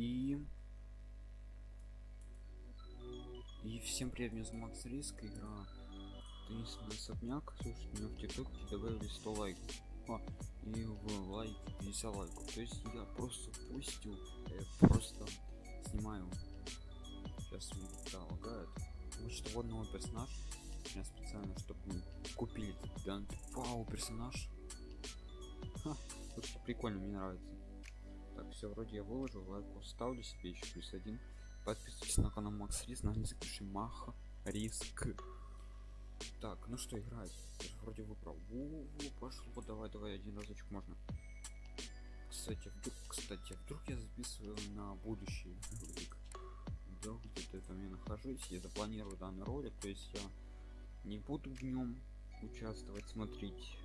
И... И всем привет, меня зовут Макс Риск, игра Таинственный особняк. Слушайте, меня в ТикТоке добавили 100 лайков. А, и в лайк 50 лайков. То есть я просто пустил, э, просто снимаю. Сейчас мне да, лагает. Вот новый персонаж. Я специально, чтобы мы купили да, вау, персонаж. Ха, слушайте, прикольно, мне нравится. Так, все, вроде я выложил, лайк ставлю себе еще плюс один. Подписывайтесь на канал Макс Рис, на английский Маха Риск. Так, ну что играть? Я же вроде выбрал. Во, во, пошло, давай, давай, один разочек можно. Кстати, вдруг, кстати, вдруг я записываю на будущий ролик. Вдруг где-то там я нахожусь, я запланирую данный ролик, то есть я не буду в нем участвовать, смотреть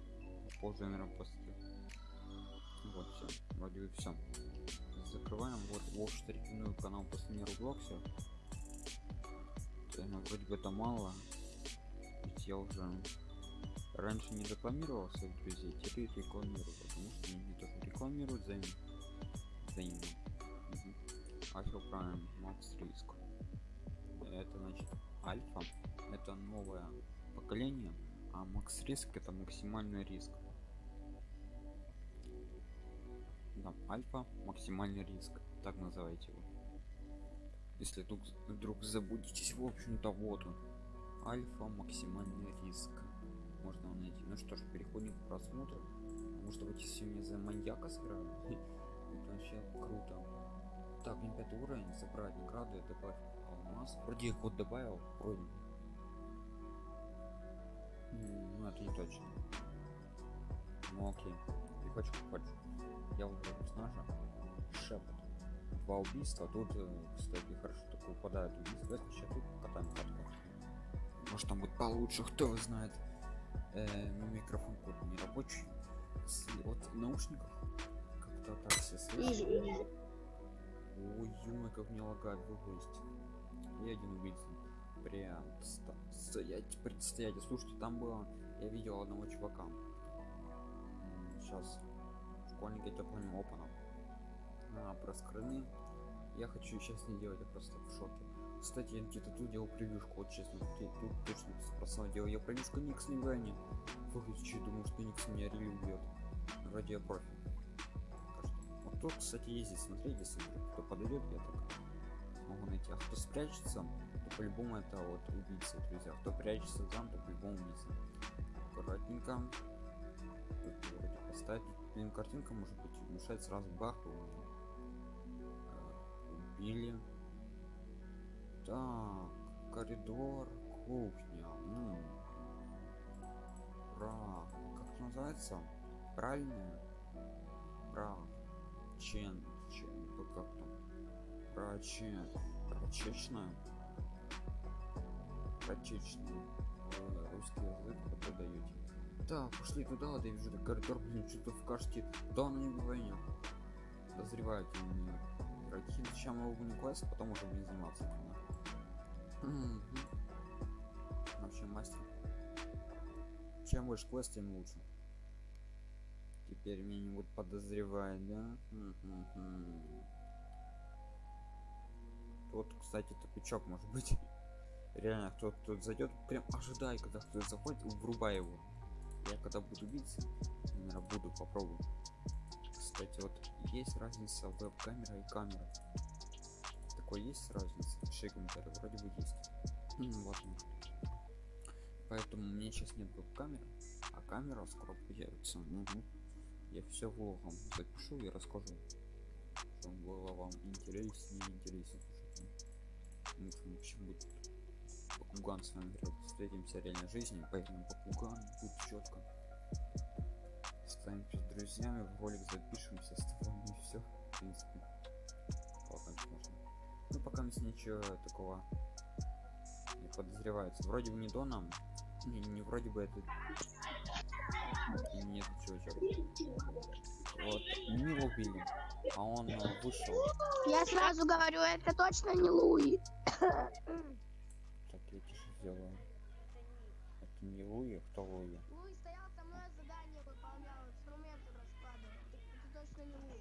позже, наверное, после. Вот все, вроде бы все. Закрываем вот Вов рекомендую канал после миру Блокса. Ну, вроде бы это мало. Ведь я уже раньше не рекламировал своих друзей, теперь рекламирую, потому что они тоже рекламируют взаимно. Взаимно. Угу. Альфа Прайм, Макс Риск. Это значит Альфа, это новое поколение, а Макс Риск это максимальный риск. Да, альфа максимальный риск, так называйте его. Если вдруг, вдруг забудетесь, в общем-то вот он. Альфа максимальный риск. Можно найти. Ну что ж, переходим к просмотру. Может быть, мне за маньяка сыграю, это вообще круто. Так, мне пятый уровень, забрать награды, добавь алмаз. Вроде их вот добавил, вроде. Ну, это не точно. Ну окей. И хочу, хочу. Я выбрал персонажа. Шепот. Два убийства. Тут, э, кстати, хорошо так выпадает убийство. Сейчас тут катаем катку. Может там будет получше, кто знает. Э, микрофон какой-то не рабочий. С, вот наушников как-то так все слышно. Ой, ё как мне лагает выпасть. И один убийца. Прям стоять, предстоять. Слушайте, там было, я видел одного чувака. Сейчас школьника я понял опаном. А, про скрыны. Я хочу сейчас не делать, я просто в шоке. Кстати, я где-то тут делал превьюшку, вот честно, тут, тут точно спросил, делал я превьюшку Никс не гони. Выключи, думаю, что Никс меня ревью убьет. Вроде я профи. Вот тут, кстати, ездить, смотрите, если кто подойдет, я так могу найти. А кто спрячется, то по-любому это вот убийца, друзья. Кто прячется там, то по-любому убийца. Аккуратненько. Тут вроде поставить. Блин, картинка может быть мешать сразу бах. Убили. Так, коридор, кухня. Ну. Про... Как называется? Правильно? Про... Чен. Чен. Тут как там? Прочен. Прочечная. Прочечная. Русский язык преподаете. Так, пошли туда, да я вижу, коридор, блин, что-то в кашке. Да, на не войне. Подозревают меня игроки. Зачем его не квест, потом уже будем заниматься. Вообще мастер. Чем больше квест, тем лучше. Теперь меня не будут подозревать, да? Тут, кстати, тупичок может быть. Реально, кто-то тут зайдет, прям ожидай, когда кто-то заходит, врубай его. Я когда буду биться, наверное, буду попробую. Кстати, вот есть разница веб-камера и камера. Такой есть разница? Пиши комментарий, вроде бы есть. вот Поэтому у меня сейчас нет веб-камеры, а камера скоро появится. Угу. Я все влогом запишу и расскажу, чтобы было вам интереснее интереснее. Ну, в будет Попуган с вами играть. Встретимся в реальной жизни, поэтому попуган будет четко. Станемся друзьями, в ролик запишемся с тобой и все. В принципе. можно. Ну пока ничего такого не подозревается. Вроде бы не доном. Не, не вроде бы это. Нет, чувачок. Вот, не его убили, а он вышел. Я сразу говорю, это точно не Луи сделаю. Это не Луи, кто Луи? Луи стоял со мной задание выполнял, инструменты раскладывал. Это точно не Луи.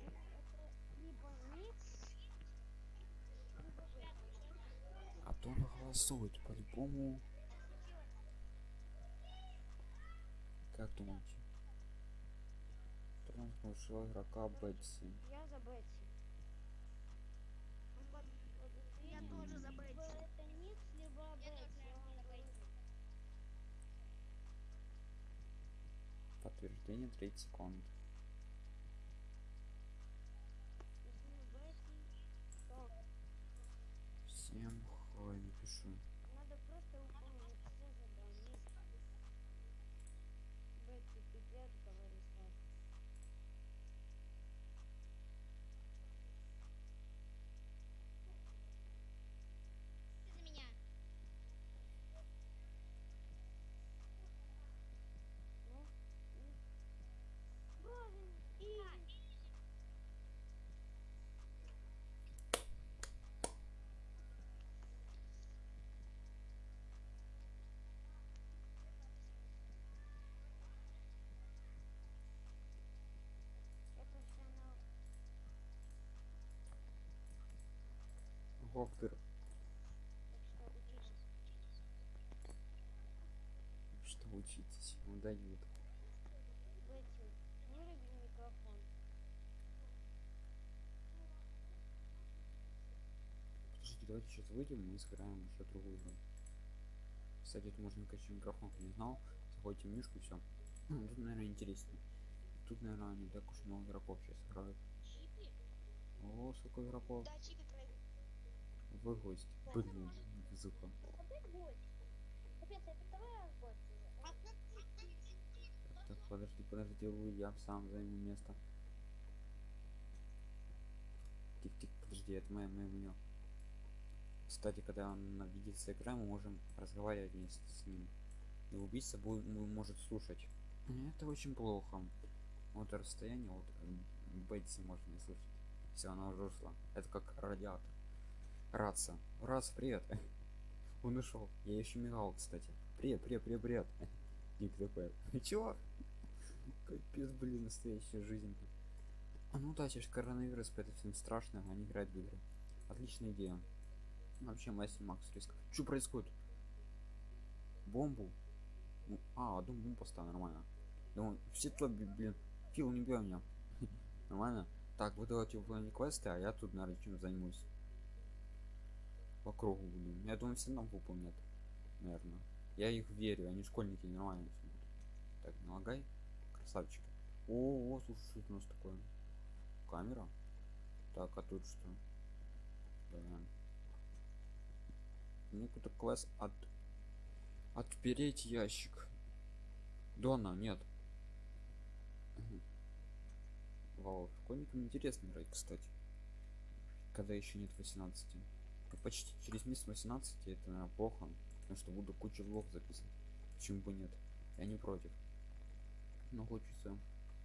А то он голосует, по-любому. Как думаете? Тронс нашел игрока Бетси. Я за Бетси. Я тоже за Бетси. Это Никс, либо Бетси. Подтверждение 30 секунд. Всем хай напишу. надо просто выполнить все задания. Бетси, пипец, говори сразу. за меня. Ну, ну. Боже, и... Я профессионал. Так что учитесь. Ну выруби микрофон. Подождите, давайте сейчас выйдем и сыграем еще другую игру. Кстати, тут можно качать микрофон, не знал. Заходите в мишку все. Тут, наверное, интереснее. Тут, наверное, не так уж много игроков сейчас играют. О, сколько игроков. Да. Вы гость. Блин, уже. Так, так, подожди, подожди, вы, я сам займу место. Тик-тик, подожди, это мое, мое меню. Кстати, когда он на видится экран, мы можем разговаривать вместе с ним. И убийца будет, может слушать. Это очень плохо. Вот расстояние, вот Бетси можно не слышать. Все, она уже ушла. Это как радиатор. Раца. Рац, привет. Он ушел. Я еще мигал, кстати. Привет, привет, привет, привет. Ник такой. Чего? Капец, блин, настоящая жизнь. А ну да, сейчас коронавирус, поэтому всем страшно, они играют в игры. Отличная идея. Вообще мастер Макс риск. Что происходит? Бомбу? Ну, а, одну бомбу поставил, нормально. Думаю, все то, блин, Фил, не бей меня. нормально? Так, вы давайте выполнять квесты, а я тут, наверное, чем займусь. По кругу буду. Я думаю, все нам выполнят. Наверное. Я их верю, они школьники нормально будут. Так, налагай. Красавчики. О, о, слушай, что у нас такое? Камера? Так, а тут что? Да. Мне какой-то класс от... Отпереть ящик. Дона, нет. Вау, школьникам интересно играть, кстати. Когда еще нет 18. Почти через месяц 18 это, наверное, плохо. Потому что буду кучу влог записывать. Почему бы нет? Я не против. Но хочется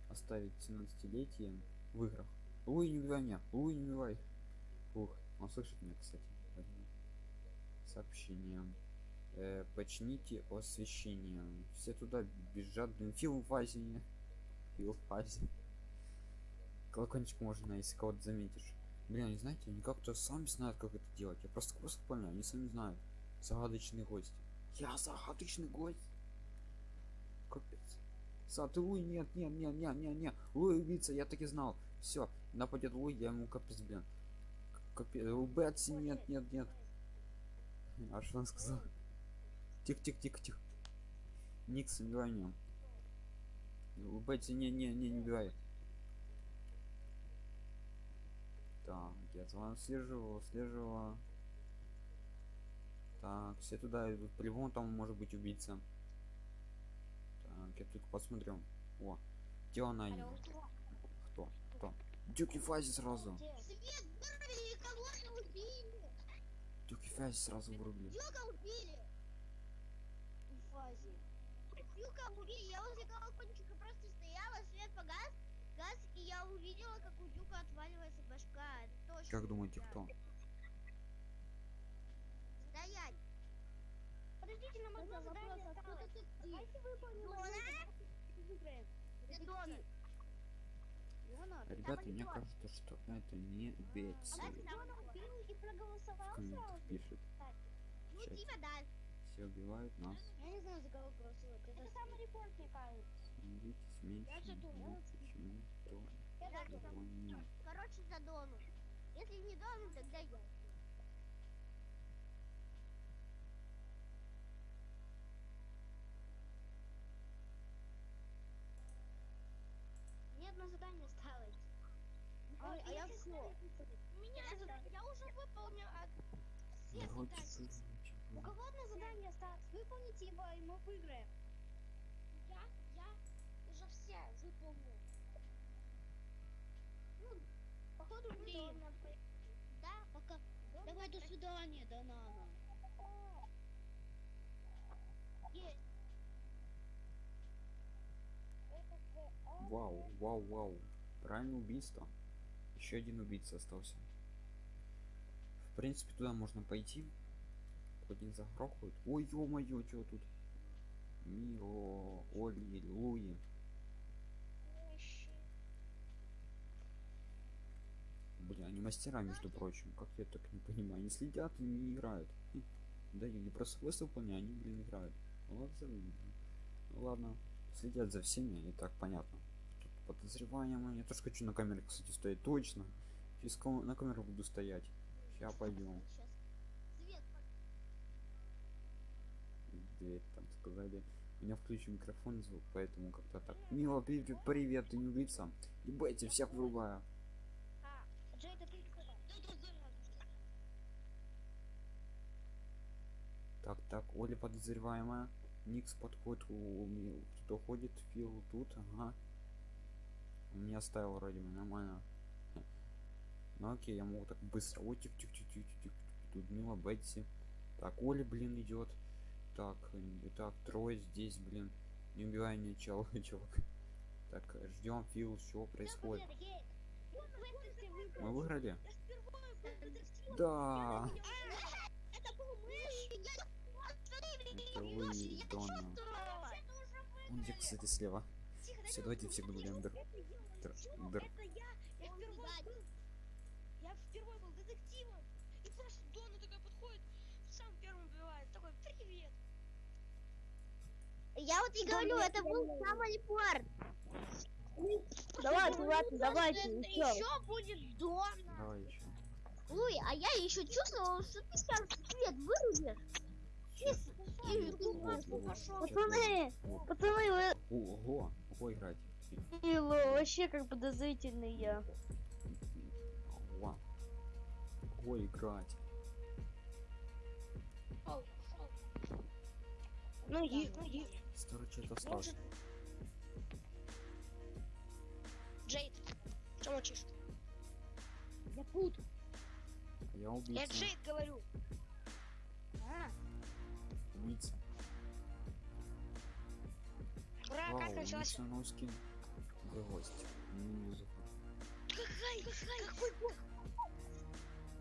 оставить 17-летие в играх. Луи, не убивай меня! Луи, не убивай! Ух, он слышит меня, кстати. Сообщение. Э, почините освещение. Все туда бежат. Блин, Фил фазе. Фил в фазе. Колокольчик можно, если кого-то заметишь. Блин, они знаете, они как-то сами знают, как это делать. Я просто просто понял, они сами знают. Загадочный гость. Я загадочный гость. Капец. Са, ты Луи, нет, нет, нет, нет, нет, нет. Луи убийца, я так и знал. Все, нападет Луи, я ему капец, блин. Капец, у Бетси, нет, нет, нет. А что он сказал? Тихо, тихо, тихо, тихо. Никс, не убивай меня. У Бетси, не, не, не, не убивай. Так, я вами слежу, слежу. Так, все туда идут. По-любому там может быть убийца. Так, я только посмотрю. О, где она? Алло. Кто? Кто? Дюки фази сразу. Свет, вырубили, кого-то убили. Дюки фази сразу вырубили. Юка убили. В фазе. Юка убили. Я возле колокольчика просто стояла, свет погас, газ, и я увидела, как у Дюка отваливается башка. Как думаете, кто? Стоять. Подождите, нам одно задание осталось. Давайте выполним Дона? одно, выиграем. Это Дона. Дона, ты Ребята, мне кажется, что это не Бетси. А комментах сразу. пишет. Ну, типа, да. Все убивают нас. Я не знаю, за кого голосовать. Это самый репорт, мне кажется. Становитесь меньше. Я за Дону. но почему? Короче, за Дону. Если не Дону, тогда я. Мне одно задание осталось. А, а я если всё. У меня задание. Я уже выполнил все Вроде задания. бы У кого одно задание осталось? Выполните его, и мы выиграем. Я, я уже все выполнил. Ну, походу, Блин. Да, пока. Давай до свидания, Донана. Есть. Вау, вау, вау. Правильное убийство. Еще один убийца остался. В принципе, туда можно пойти. Не загрохают. Ой, ё-моё, что тут? Мио, Оли, Луи. Они мастера, между прочим. Как я так не понимаю. Они следят и не играют. Да, я не просто квест выполняю, они, блин, играют. Ну, завидно. Ну ладно. Следят за всеми, и так понятно. Тут подозреваемые. Я тоже хочу на камере, кстати, стоять. Точно. Ком- на камеру буду стоять. Сейчас пойдем. Сейчас. Дверь там сказали. У меня включен микрофон звук, поэтому как-то так. Мила, привет, привет, ты не убийца. Ебайте, всех вырубаю. А, Джей, это ты кто? Так, так, Оля подозреваемая. Никс подходит, у, у. Кто ходит, Фил тут, ага. Он меня оставил вроде бы, нормально. Ну окей, я могу так быстро. Ой, тих, тих, тих, тих, тих. Тут Мила, Бетси. Так, Оля, блин, идет. Так, так, трое здесь, блин. Не убивай меня, чел, чувак. Так, ждем, Фил, что происходит? Мы выиграли? Я впервые был детективом. Да. Это был мышь. Это вы, Донна. Он где, кстати, слева. Все, давайте всех будем др... др... Это я. Я впервые был. Я впервые был детективом. И просто Дона такая подходит, сам первым убивает. Такой, привет. Я вот и говорю, это был самый репорт. Давайте, ладно, давайте, еще. Будет Дона. Давай еще. Луи, а я еще чувствовал, что ты сейчас свет вырубишь. Пацаны, пацаны, вы Ого, ого, играть. Ilo, вообще как подозрительный я. Ого. Играть. Ну и, ну и. Старый что-то остался. Джейд, что молчишь? Я пут. Я Я убийца. Джейд говорю. Убийца. Ура, Вау, как началось? убийца носкин. Гость. Не вижу. Какой, какой, какой бог?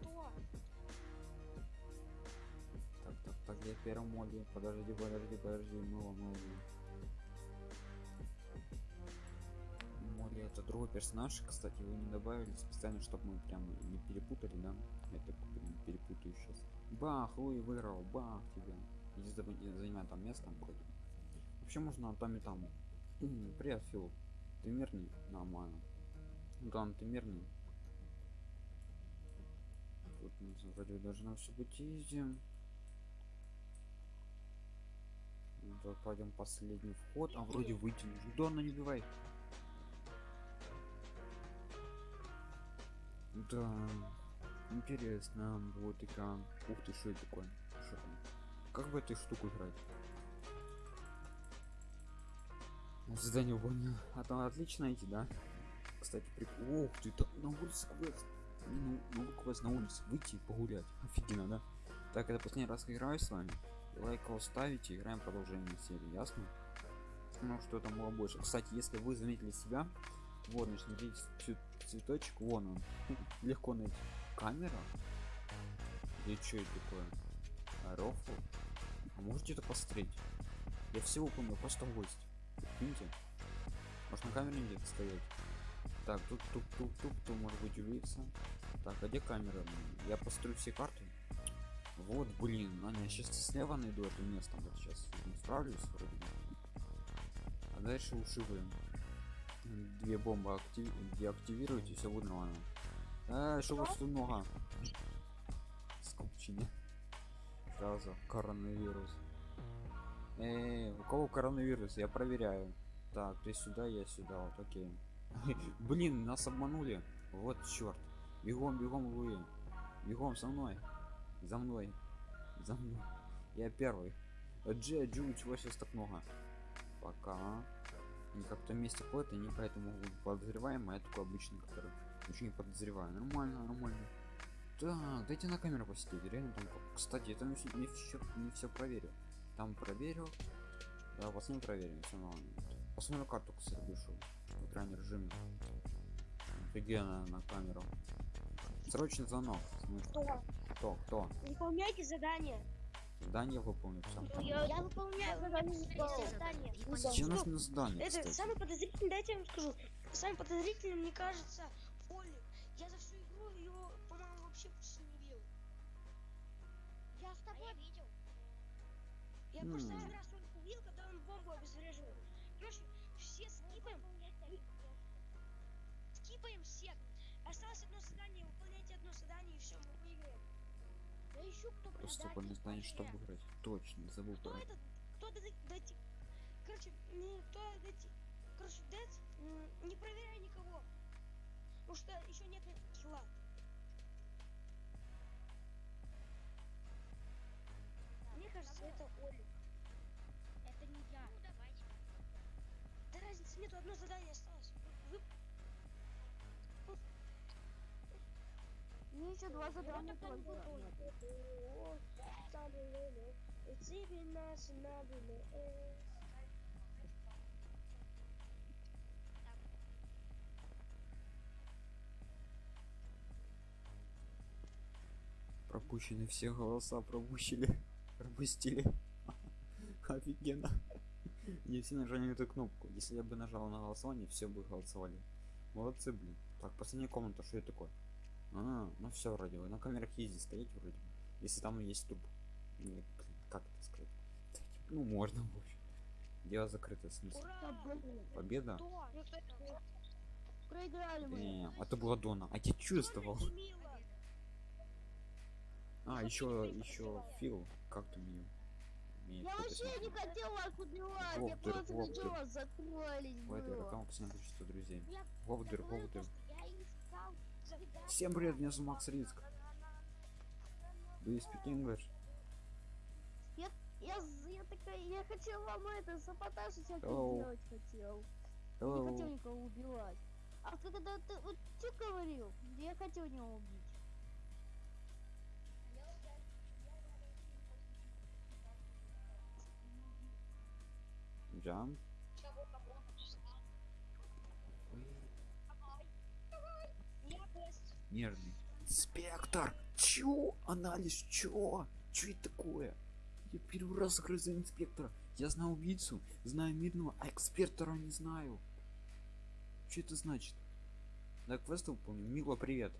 Кто? Так, так, так, я первым моде. Подожди, подожди, подожди, мыло, мыло. Это другой персонаж, кстати, его не добавили специально, чтобы мы прям не перепутали, да? Так прям перепутаю сейчас. Бах, Луи выиграл, бах тебя. Иди за- занимай там место вроде. Вообще можно там и там. Привет, Фил. Ты мирный? Нормально. Ну там ты мирный. Тут вроде должно все быть изи. Ну, пойдем последний вход, а вроде выйти нужно. Не убивай. Да, интересно будет игра. Ух ты, что это такое? Что там? Как бы этой штуку играть? Задание понял. А там отлично идти, да? Кстати, прик... Ух ты, там на улице квест. Ну, ну, квест на улице. Выйти и погулять. Офигенно, да? Так, это последний раз играю с вами. Лайк ставите, играем продолжение серии, ясно? Ну, что там было больше. Кстати, если вы заметили себя, вот, значит, смотрите, цве- цветочек, вон он. Легко найти. Камера? Или что это такое? А, Рофл? А можете это посмотреть? Я всего помню, просто гость. Видите? Может на камере где-то стоять? Так, тут тук тук тук тук может быть убийца. Так, а где камера? Я построю все карты. Вот, блин, Аня, я сейчас слева найду это место, вот сейчас справлюсь вроде. А дальше. М, Две бомбы актив... деактивировать и все будет нормально. А, что вот тут много? Скупчине. Сразу коронавирус. Эй, у кого коронавирус? Я проверяю. Так, ты сюда, я сюда, вот окей. Блин, нас обманули. Вот черт. Бегом, бегом вы. Бегом со мной. За мной. За мной. Я первый. Джи, Джу, чего сейчас так много? Пока. Они как-то вместе ходят, они поэтому подозреваемый, а я такой обычный, который ничего не подозреваю. Нормально, нормально. Так, дайте на камеру посидеть. Реально там. Кстати, там не все, не все проверил. Там проверил. Да, вас не проверим, все нормально. Посмотрю карту, кстати, вышел. В экране режиме. Офигенно на камеру. Срочный звонок. Кто? Кто? Кто? Выполняйте задание. Задание выполню все. Я, Я выполняю задание задание. задание. Зачем нужно задание, Это кстати? самый подозрительный, дайте я вам скажу. Самый подозрительный, мне кажется, Оли. Я за всю игру его, по-моему, вообще почти не видел. Я с тобой видел. Я М. просто один раз только увидел, когда он бомбу обезвреживал. Короче, все скипаем, скипаем всех. Осталось одно задание, выполняйте одно задание и все, мы выиграем. Да ищу кто Просто предатель. не знаю, что выиграть. Точно, забыл Кто про этот? Кто дайте, короче, не, кто дайте, короче, м, не проверяй никого. Потому что еще нет килла. Мне кажется, это Оли. Это не я. Ну, давайте. Да разницы нету, одно задание Мне еще два задания только. Пропущены все голоса, пропустили. Пропустили. Офигенно. Не все нажали на эту кнопку. Если я бы нажал на голосование, все бы голосовали. Молодцы, блин. Так, последняя комната, что это такое? А, ну все вроде бы. На камерах ездить стоять вроде бы. Если там есть туп. Ну, блин, как это сказать? Ну, можно, в общем. Дело закрыто, в смысле. ура! Победа? Ну? Проиграли мы. Не, а то была Дона. А я чувствовал. А, еще, еще Фил. Как ее? Имеет Я вообще не хотел вас убивать, я Вовдер, просто Вовдер. хотел вас закрылись В этой рукам постоянно количество друзей. Говдер. что Я искал. Всем привет, меня зовут Макс Риск. Do you speak English? Я, з- я такая, я хотел вам это, саботаж всякий Hello. делать хотел. Не Hello. хотел никого убивать. А ты когда ты вот что говорил, я хотел него убить. Jump. Нервный. Инспектор! Чё? Анализ, чё? Чё это такое? Я первый раз грызу инспектора. Я знаю убийцу, знаю мирного, а экспертора не знаю. Что это значит? Да, квест выполню. Мила, привет.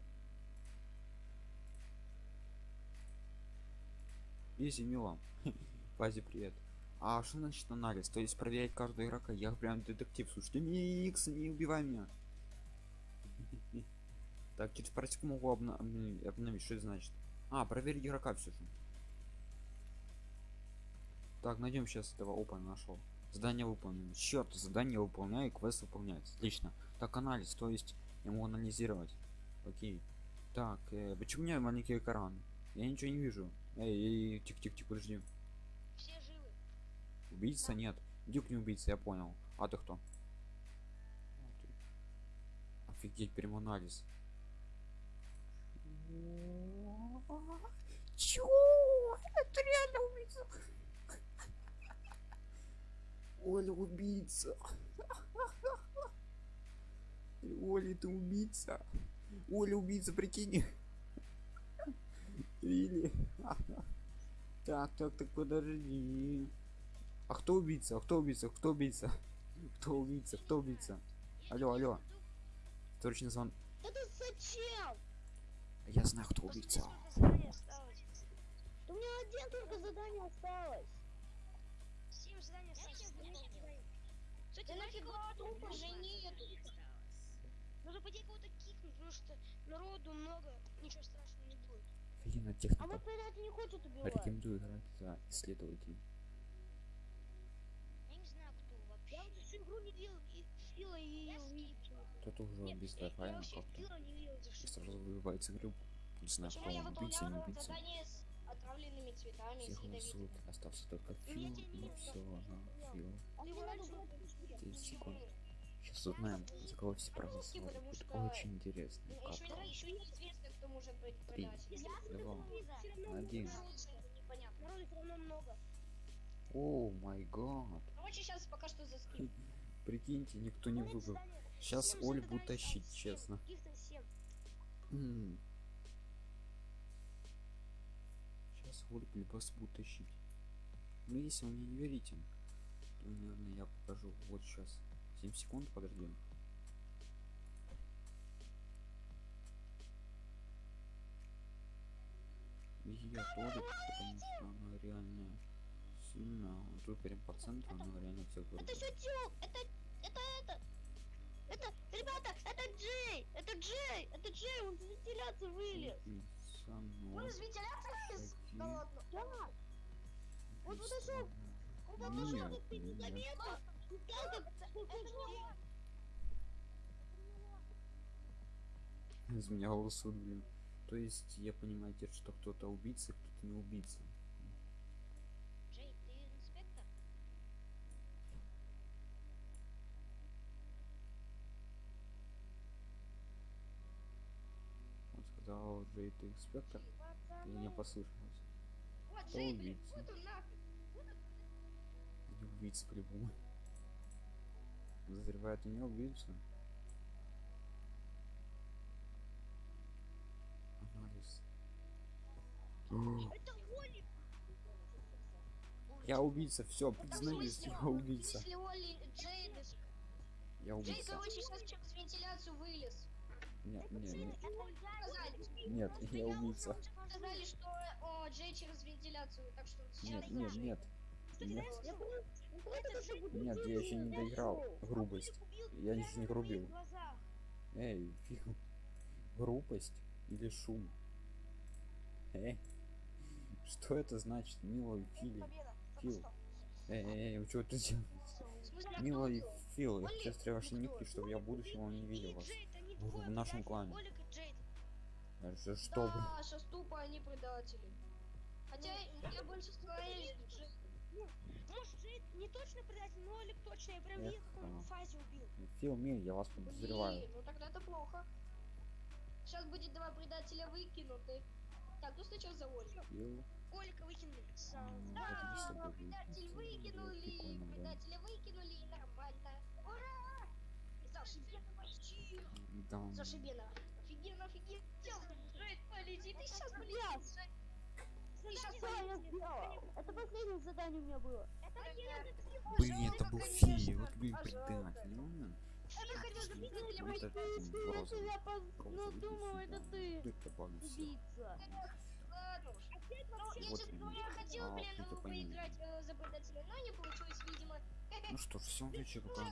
Easy, Мила. Базе, привет. А что значит анализ? То есть проверять каждого игрока? Я прям детектив. Слушайте, Микс, не убивай меня. Так, через парочку могу обна- обновить, обновить. Что это значит? А, проверить игрока все же. Так, найдем сейчас этого опа нашел. Задание выполнено. Черт, задание выполняю, квест выполняется. Отлично. Так, анализ, то есть я могу анализировать. Окей. Так, э, почему у меня маленький экран? Я ничего не вижу. Эй, эй, тихо-тихо-тихо, подожди. Все живы. Убийца нет. Дюк не убийца, я понял. А ты кто? Офигеть, прям анализ. Чё? Это реально убийца. Оля убийца. Оля, ты убийца. Оля убийца, прикинь. Или. Так, так, так, подожди. А кто убийца? А кто убийца? Кто убийца? Кто убийца? Кто убийца? Алло, алло. Срочный звон. Это зачем? Я знаю, кто убийца. Задание осталось. Что семь только заданий осталось. Семь заданий осталось. Кстати, нафиг нафига трупа уже уже нету. Нужно пойти кого-то кикнуть, потому что народу много, ничего страшного не будет. Офигенно А техника. вот предатель не хочет убивать. Рекомендую играть за исследователей. Я не знаю, кто вообще. Я вот всю игру не видел и Фила и. Кто-то уже дизайна вообще как-то. Сразу выбивается игру. Не знаю, кто убийца, не выполняла убийца. задание с отравленными цветами, Все с ядовитыми? голосуют. Остался только Ну, Фил и все. да. Фил. А мне его надо раньше убрать убили. 10 секунд. Сейчас узнаем, за кого все проголосовали. Будет очень интересно. Ну, Как Три. Два. Один. О май гад. Короче, сейчас пока что заскрин. Прикиньте, никто не выбил. задание. Сейчас Оль будет тащить, честно. Сейчас Оль просто будет тащить. Ну если вы мне не верите, то, наверное, я покажу. Вот сейчас. 7 секунд, подожди. И я Толик, потому что она реально сильная. Вот Тут прям по центру, она реально вырубит. Сютюк! Это, это, это! Это, ребята, это Джей! Это Джей! Это Джей, он из вентиляции вылез! Он из вентиляции вылез? Да ладно. Да! Он подошел, он подошел, Нет, ты нет. незаметно! и сказал, как- Из меня голосуют, блин. То есть я понимаю теперь, что кто-то убийца, кто-то не убийца. Джей, ты инспектор? Он ты инспектор? Или не послышалось? Вот, убийца? вот он нахуй. Не убийца по-любому. Подозревает у него убийцу. Анализ. Я убийца, все, признаюсь, я убийца. Я убийца. короче, сейчас через вентиляцию вылез. Нет, нет, нет, нет, я убийца. сказали, что о, Джей через вентиляцию, так что сейчас Нет, нет, нет. Нет, Я еще не доиграл. Грубость. Я еще не грубил. Эй, фиг. Грубость или шум? Эй, что это значит, милый Фили? Фил. Эй, эй, эй, вы что тут делаете? Милый? Фил, я строить ваши кто? чтобы я в будущем вам не видел вас. Они в нашем клане. Джейд. А что? Да, сейчас тупо они предатели. Хотя я больше склоняюсь к Джей. Может, Джейд не точно предатель, но Олег точно. Я прям видел, как он в фазе убил. Фил, мил, я вас подозреваю. Блин, ну тогда это плохо. Сейчас будет два предателя выкинуты. Так, ну сначала за Ольгу. Фил, Олега выкинули. М, Да, это. Было выкинули, предателя выкинули, и нормально. Ура! Зашибено почти. Да. Зашибено. Офигенно, офигенно. Джейд, полети, ты сейчас полетишь. Джейд. Ты сейчас Что я сделал? Это последнее задание у меня было. Блин, это был Фил, вот блин, предатель, ну, Я хотел за предателя Вот это ну думал, это ты. Убийца. Ну, я, Вот честно говоря, хотел, А, блин, ну, поиграть э, за предателя, но не получилось, видимо. Ну что ж, всем удачи, пока.